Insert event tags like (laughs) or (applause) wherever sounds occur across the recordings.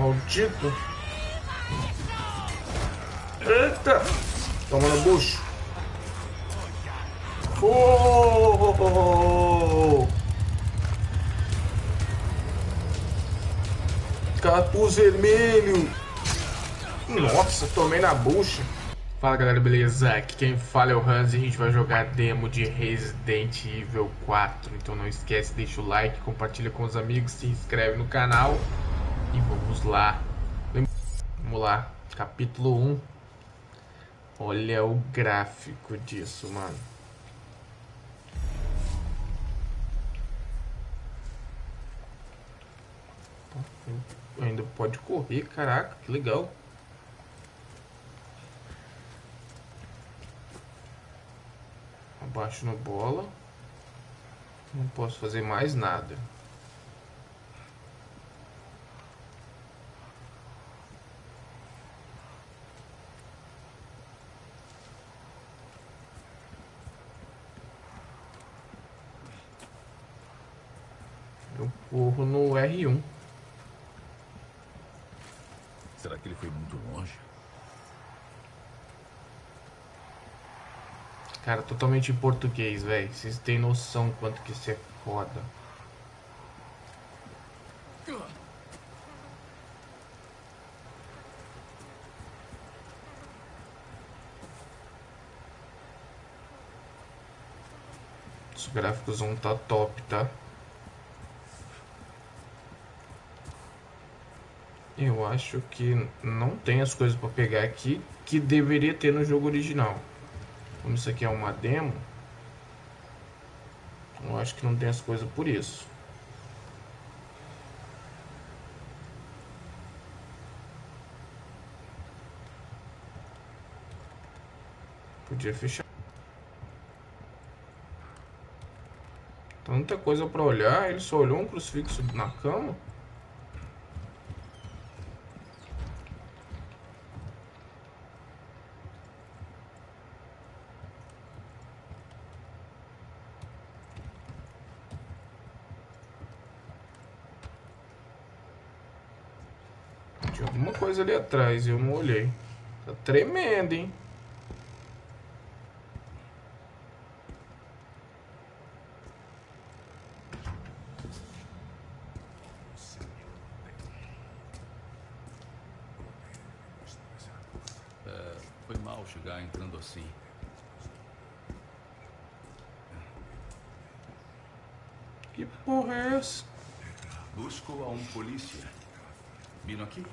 Maldito. Eita! Toma no bucho. Oh! Capuz vermelho. Nossa, tomei na bucha. Fala galera, beleza? Aqui quem fala é o Hans e a gente vai jogar demo de Resident Evil 4 Então não esquece, deixa o like, compartilha com os amigos, se inscreve no canal E vamos lá. Vamos lá, capítulo 1 Olha o gráfico disso, mano. Ainda pode correr, caraca, que legal. Abaixo no bola. Não posso fazer mais nada. Eu corro no R1. Será que ele foi muito longe? Cara, totalmente em português, velho. Vocês têm noção quanto que isso é foda. Os gráficos vão tá top, tá? Eu acho que não tem as coisas para pegar aqui que deveria ter no jogo original. Como isso aqui é uma demo, eu acho que não tem as coisas por isso. Podia fechar. Tanta coisa para olhar, ele só olhou um crucifixo na cama. Tinha alguma coisa ali atrás eu não olhei. Tá tremendo, hein? É, foi mal chegar entrando assim. Que porra é essa? Busco a um polícia. Vindo aqui?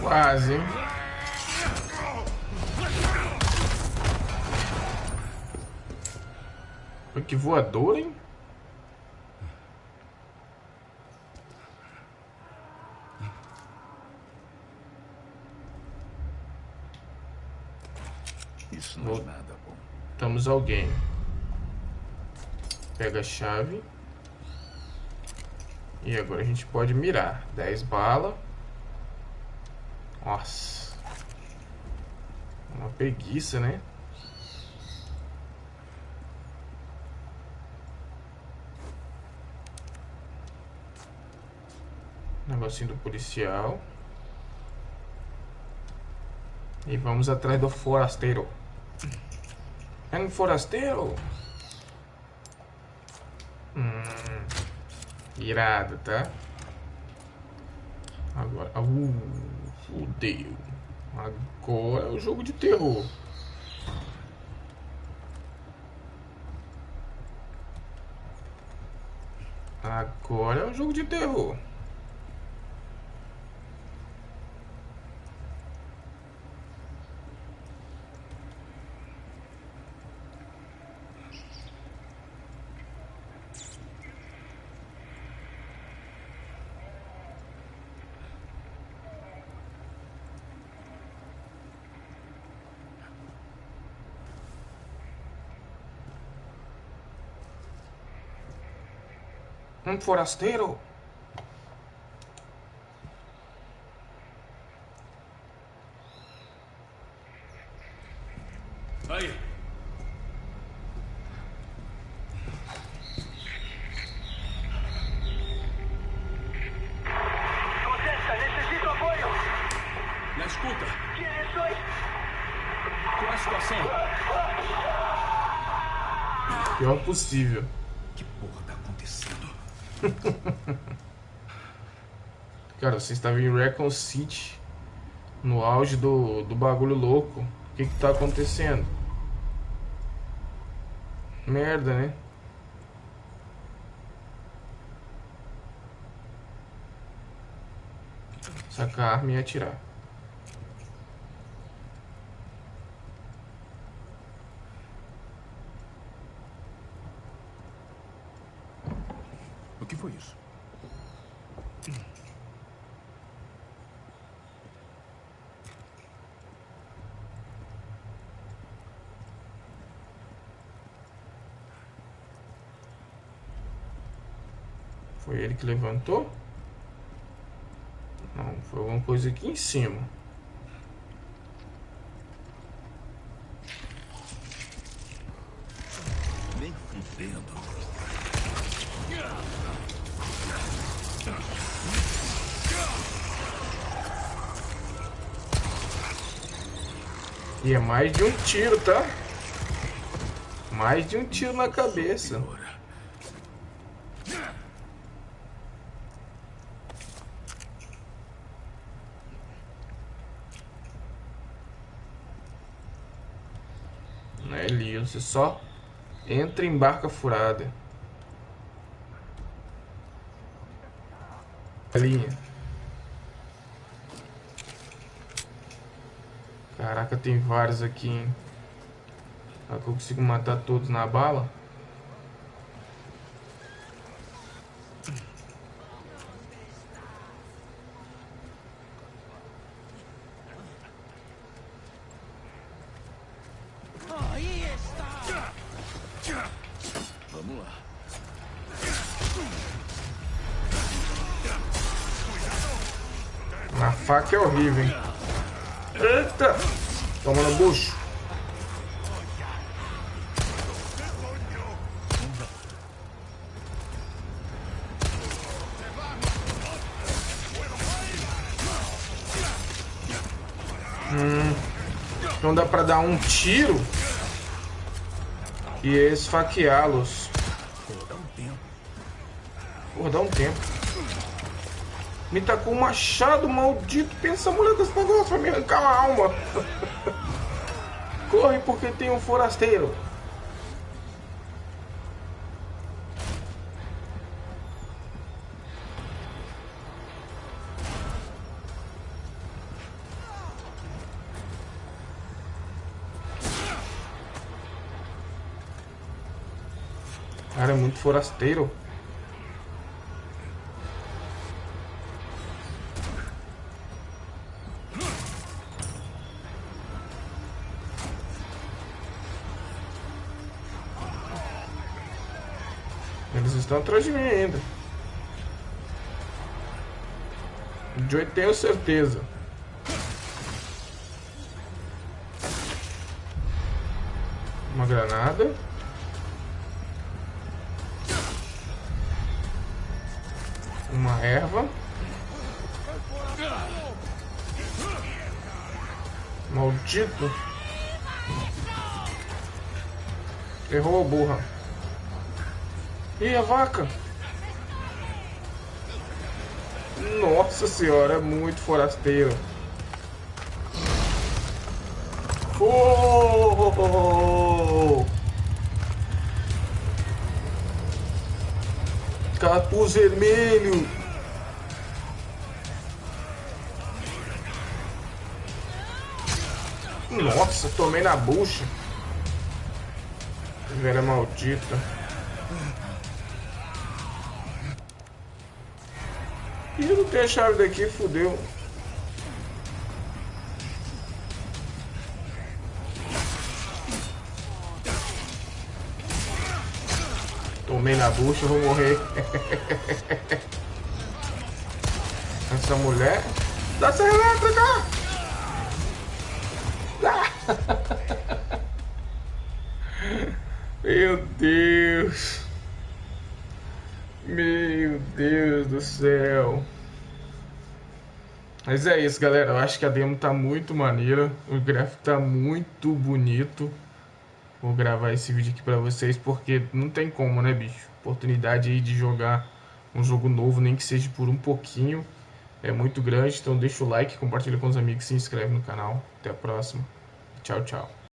Quase, hein? Que voador, hein? Isso não é nada bom. Estamos alguém. Pega a chave. E agora a gente pode mirar. 10 balas. Nossa. Uma preguiça, né? Negocinho do policial. E vamos atrás do forasteiro. É um forasteiro? Hum, irado, tá? Agora... Uh, fudeu. Agora é o jogo de terror. Agora é um jogo de terror. Um forasteiro? Aí. Contesta, necessito apoio. Na escuta. Direções. Qual é a situação? Pior possível. Que porra tá acontecendo? (laughs) Cara, você estava em Recon City. No auge do, do bagulho louco. O que que tá acontecendo? Merda, né? Sacar a arma e atirar. Que foi isso? Foi ele que levantou? Não, foi alguma coisa aqui em cima. E é mais de um tiro, tá? Mais de um tiro na cabeça. Não é Leo, você só entra em barca furada. Linha. Caraca, tem vários aqui, hein? Será que eu consigo matar todos na bala? Vamos lá. Na faca é horrível, hein? Eita! Toma no bucho. Hum, não dá pra dar um tiro e esfaqueá-los. Pô, dá um tempo. Porra, dá um tempo. Me tacou um machado maldito. Pensa, mulher, desse negócio vai me arrancar a alma. Corre porque tem um forasteiro. Cara, é muito forasteiro. Eles estão atrás de mim ainda. De eu tenho certeza. Uma granada. Uma erva. Maldito. Errou a burra. E a vaca? Nossa senhora, é muito forasteiro. Oh! Capuz vermelho. Nossa, tomei na bucha. Velha maldita. Ih, não tem a chave daqui, fudeu. Tomei na bucha, eu vou morrer. (laughs) Essa mulher... Dá essa elétrica! (laughs) Meu Deus. Meu Deus do céu. Mas é isso, galera. Eu acho que a demo tá muito maneira. O gráfico tá muito bonito. Vou gravar esse vídeo aqui pra vocês porque não tem como, né, bicho? Oportunidade aí de jogar um jogo novo, nem que seja por um pouquinho. É muito grande, então deixa o like, compartilha com os amigos, se inscreve no canal. Até a próxima. Tchau, tchau.